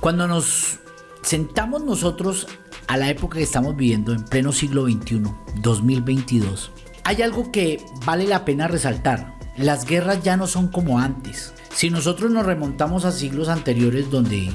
Cuando nos sentamos nosotros a la época que estamos viviendo, en pleno siglo XXI, 2022, hay algo que vale la pena resaltar. Las guerras ya no son como antes. Si nosotros nos remontamos a siglos anteriores donde,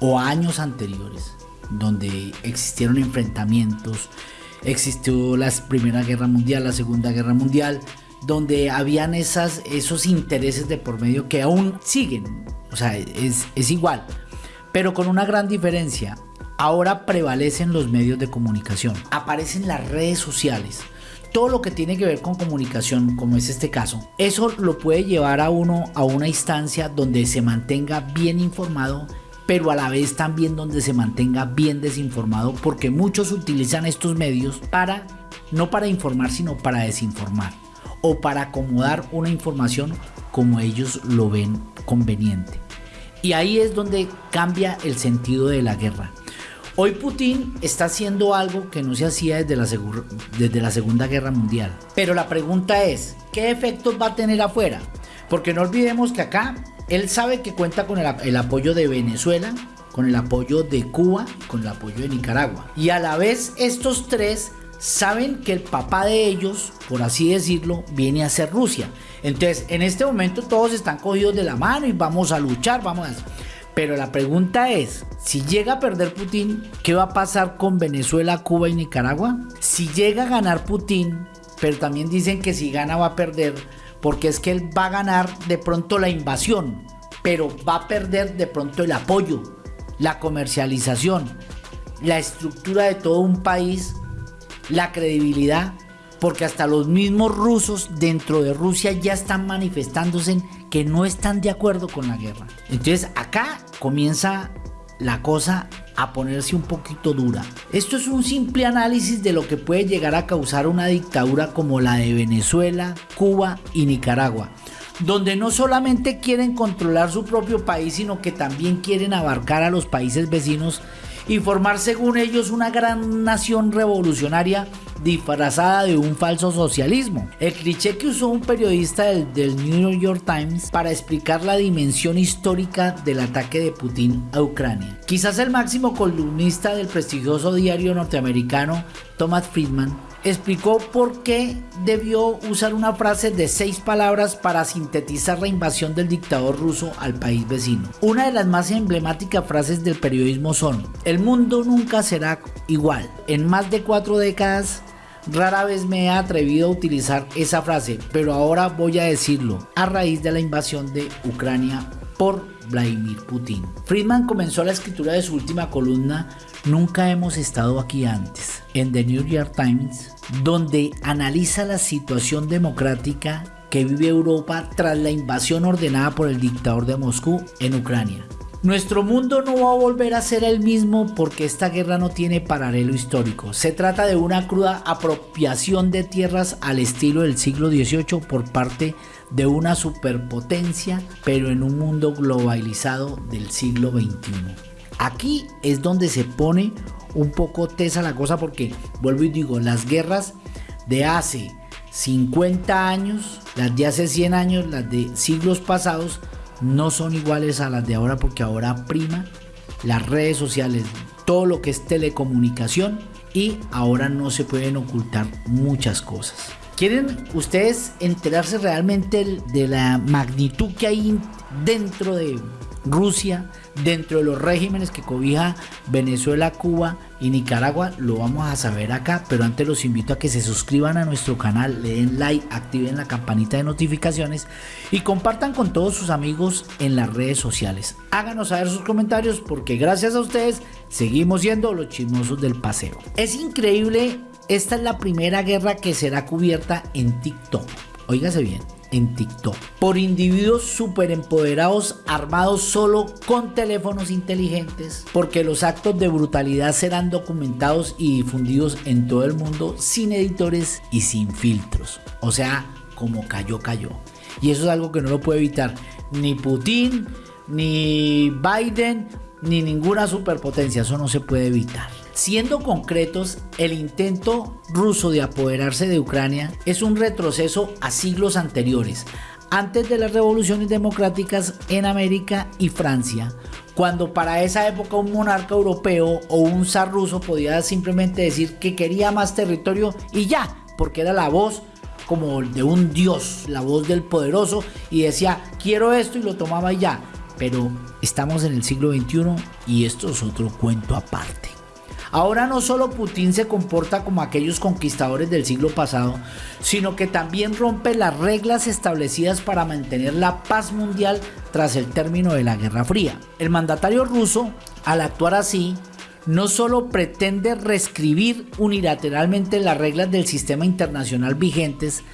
o años anteriores, donde existieron enfrentamientos, existió la Primera Guerra Mundial, la Segunda Guerra Mundial, donde habían esas, esos intereses de por medio que aún siguen, o sea, es, es igual, pero con una gran diferencia. Ahora prevalecen los medios de comunicación, aparecen las redes sociales, todo lo que tiene que ver con comunicación, como es este caso, eso lo puede llevar a uno a una instancia donde se mantenga bien informado, pero a la vez también donde se mantenga bien desinformado, porque muchos utilizan estos medios para, no para informar, sino para desinformar, o para acomodar una información como ellos lo ven conveniente. Y ahí es donde cambia el sentido de la guerra. Hoy Putin está haciendo algo que no se hacía desde la, Segunda Guerra Mundial. Pero la pregunta es, ¿qué efectos va a tener afuera? Porque no olvidemos que acá él sabe que cuenta con el, el apoyo de Venezuela, con el apoyo de Cuba, con el apoyo de Nicaragua. Y a la vez estos tres saben que el papá de ellos, por así decirlo, viene a ser Rusia. Entonces, en este momento todos están cogidos de la mano y vamos a luchar, vamos a... Pero la pregunta es, si llega a perder Putin, ¿qué va a pasar con Venezuela, Cuba y Nicaragua? Si llega a ganar Putin, pero también dicen que si gana va a perder, porque es que él va a ganar de pronto la invasión, pero va a perder de pronto el apoyo, la comercialización, la estructura de todo un país, la credibilidad, porque hasta los mismos rusos dentro de Rusia ya están manifestándose que no están de acuerdo con la guerra. Entonces acá comienza la cosa a ponerse un poquito dura. Esto es un simple análisis de lo que puede llegar a causar una dictadura como la de Venezuela, Cuba y Nicaragua, donde no solamente quieren controlar su propio país, sino que también quieren abarcar a los países vecinos y formar según ellos una gran nación revolucionaria disfrazada de un falso socialismo. El cliché que usó un periodista del, New York Times para explicar la dimensión histórica del ataque de Putin a Ucrania. Quizás el máximo columnista del prestigioso diario norteamericano Thomas Friedman explicó por qué debió usar una frase de seis palabras para sintetizar la invasión del dictador ruso al país vecino. Una de las más emblemáticas frases del periodismo son, el mundo nunca será igual. En más de cuatro décadas Rara vez me he atrevido a utilizar esa frase, pero ahora voy a decirlo a raíz de la invasión de Ucrania por Vladimir Putin. Friedman comenzó la escritura de su última columna Nunca hemos estado aquí antes, en The New York Times, donde analiza la situación democrática que vive Europa tras la invasión ordenada por el dictador de Moscú en Ucrania. Nuestro mundo no va a volver a ser el mismo porque esta guerra no tiene paralelo histórico. Se trata de una cruda apropiación de tierras al estilo del siglo XVIII por parte de una superpotencia, pero en un mundo globalizado del siglo XXI. Aquí es donde se pone un poco tesa la cosa porque, vuelvo y digo, las guerras de hace 50 años, las de hace 100 años, las de siglos pasados, no son iguales a las de ahora porque ahora prima las redes sociales, todo lo que es telecomunicación y ahora no se pueden ocultar muchas cosas. ¿Quieren ustedes enterarse realmente de la magnitud que hay dentro de Rusia, dentro de los regímenes que cobija Venezuela, Cuba y Nicaragua, lo vamos a saber acá, pero antes los invito a que se suscriban a nuestro canal, le den like, activen la campanita de notificaciones y compartan con todos sus amigos en las redes sociales. Háganos saber sus comentarios porque gracias a ustedes seguimos siendo los chismosos del paseo. Es increíble, esta es la primera guerra que será cubierta en TikTok. Óigase bien en TikTok por individuos súper empoderados armados solo con teléfonos inteligentes porque los actos de brutalidad serán documentados y difundidos en todo el mundo sin editores y sin filtros. O sea, como cayó, cayó. Y eso es algo que no lo puede evitar ni Putin, ni Biden, ni ninguna superpotencia. Eso no se puede evitar. Siendo concretos, el intento ruso de apoderarse de Ucrania es un retroceso a siglos anteriores, antes de las revoluciones democráticas en América y Francia, cuando para esa época un monarca europeo o un zar ruso podía simplemente decir que quería más territorio y ya, porque era la voz como de un dios, la voz del poderoso y decía quiero esto y lo tomaba y ya. Pero estamos en el siglo XXI y esto es otro cuento aparte. Ahora no solo Putin se comporta como aquellos conquistadores del siglo pasado, sino que también rompe las reglas establecidas para mantener la paz mundial tras el término de la Guerra Fría. El mandatario ruso, al actuar así, no solo pretende reescribir unilateralmente las reglas del sistema internacional vigentes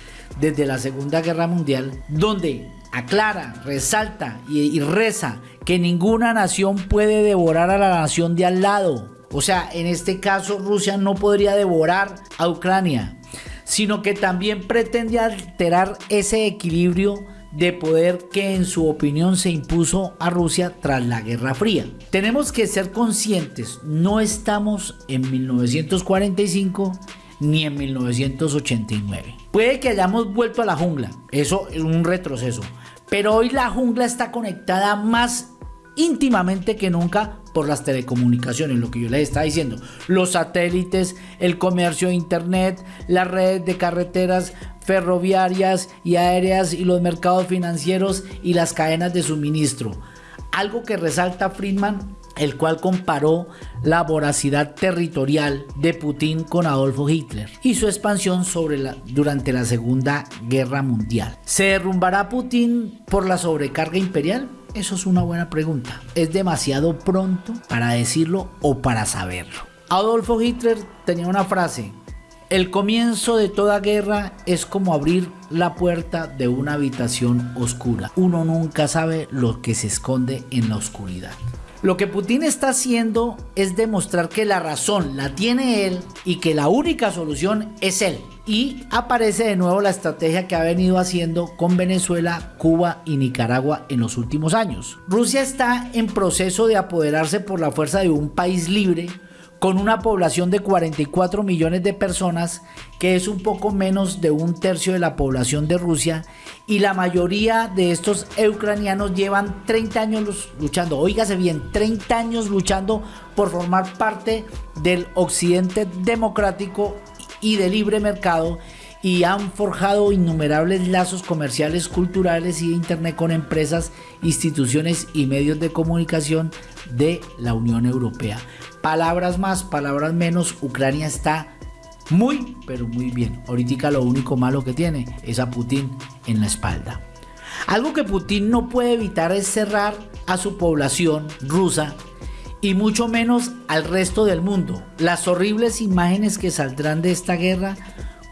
desde la Segunda Guerra Mundial, donde aclara, resalta y, reza que ninguna nación puede devorar a la nación de al lado, o sea, en este caso Rusia no podría devorar a Ucrania, sino que también pretende alterar ese equilibrio de poder que en su opinión se impuso a Rusia tras la Guerra Fría. Tenemos que ser conscientes, no estamos en 1945 ni en 1989. Puede que hayamos vuelto a la jungla, eso es un retroceso, pero hoy la jungla está conectada más íntimamente que nunca por las telecomunicaciones, lo que yo les estaba diciendo, los satélites, el comercio de internet, las redes de carreteras ferroviarias y aéreas y los mercados financieros y las cadenas de suministro. Algo que resalta Friedman, el cual comparó la voracidad territorial de Putin con Adolfo Hitler y su expansión durante la Segunda Guerra Mundial. ¿Se derrumbará Putin por la sobrecarga imperial? Eso es una buena pregunta. Es demasiado pronto para decirlo o para saberlo. Adolfo Hitler tenía una frase. El comienzo de toda guerra es como abrir la puerta de una habitación oscura. Uno nunca sabe lo que se esconde en la oscuridad. Lo que Putin está haciendo es demostrar que la razón la tiene él y que la única solución es él. Y aparece de nuevo la estrategia que ha venido haciendo con Venezuela, Cuba y Nicaragua en los últimos años. Rusia está en proceso de apoderarse por la fuerza de un país libre con una población de 44 millones de personas, que es un poco menos de un tercio de la población de Rusia, y la mayoría de estos ucranianos llevan 30 años luchando, oígase bien, 30 años luchando por formar parte del occidente democrático y de libre mercado y han forjado innumerables lazos comerciales, culturales y de Internet con empresas, instituciones y medios de comunicación de la Unión Europea. Palabras más, palabras menos, Ucrania está muy, pero muy bien. Ahorita lo único malo que tiene es a Putin en la espalda. Algo que Putin no puede evitar es cerrar a su población rusa y mucho menos al resto del mundo. Las horribles imágenes que saldrán de esta guerra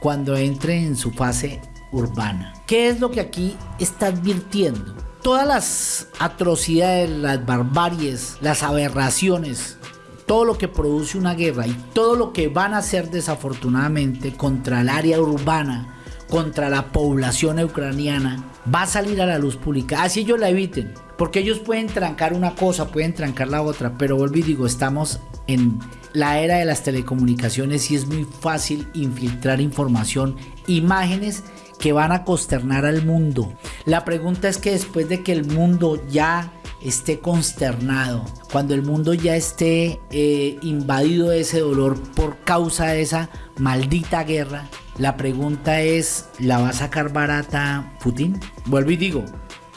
cuando entre en su fase urbana. ¿Qué es lo que aquí está advirtiendo? Todas las atrocidades, las barbaries, las aberraciones todo lo que produce una guerra y todo lo que van a hacer desafortunadamente contra el área urbana, contra la población ucraniana, va a salir a la luz pública. Así ellos la eviten, porque ellos pueden trancar una cosa, pueden trancar la otra, pero y digo, estamos en la era de las telecomunicaciones y es muy fácil infiltrar información, imágenes que van a consternar al mundo. La pregunta es que después de que el mundo ya esté consternado, cuando el mundo ya esté eh, invadido de ese dolor por causa de esa maldita guerra, la pregunta es, ¿la va a sacar barata Putin? Vuelvo y digo,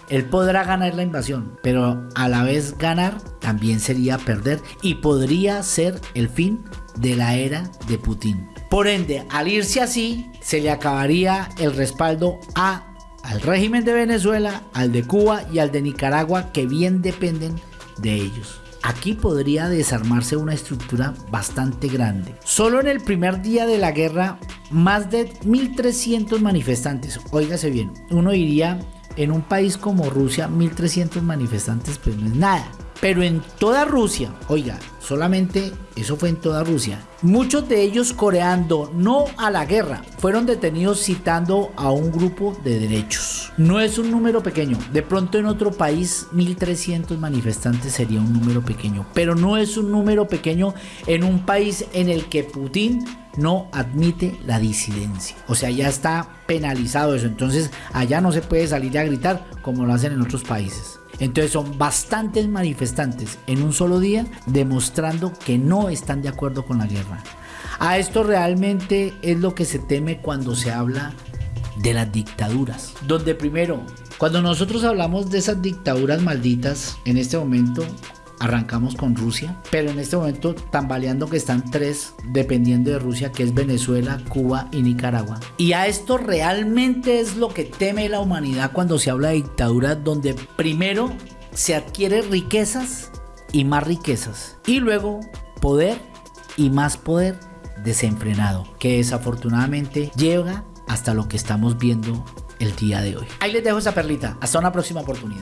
él podrá ganar la invasión, pero a la vez ganar también sería perder y podría ser el fin de la era de Putin. Por ende, al irse así, se le acabaría el respaldo a al régimen de Venezuela, al de Cuba y al de Nicaragua que bien dependen de ellos. Aquí podría desarmarse una estructura bastante grande. Solo en el primer día de la guerra, más de 1.300 manifestantes. Óigase bien, uno diría, en un país como Rusia, 1.300 manifestantes, pues no es nada. Pero en toda Rusia, oiga, solamente eso fue en toda Rusia, muchos de ellos coreando no a la guerra, fueron detenidos citando a un grupo de derechos. No es un número pequeño, de pronto en otro país 1300 manifestantes sería un número pequeño, pero no es un número pequeño en un país en el que Putin no admite la disidencia. O sea, ya está penalizado eso. Entonces, allá no se puede salir a gritar como lo hacen en otros países. Entonces son bastantes manifestantes en un solo día demostrando que no están de acuerdo con la guerra. A esto realmente es lo que se teme cuando se habla de las dictaduras. Donde primero, cuando nosotros hablamos de esas dictaduras malditas, en este momento arrancamos con Rusia, pero en este momento tambaleando que están tres dependiendo de Rusia, que es Venezuela, Cuba y Nicaragua. Y a esto realmente es lo que teme la humanidad cuando se habla de dictaduras donde primero se adquiere riquezas y más riquezas y luego poder y más poder desenfrenado que desafortunadamente llega hasta lo que estamos viendo el día de hoy. Ahí les dejo esa perlita. Hasta una próxima oportunidad.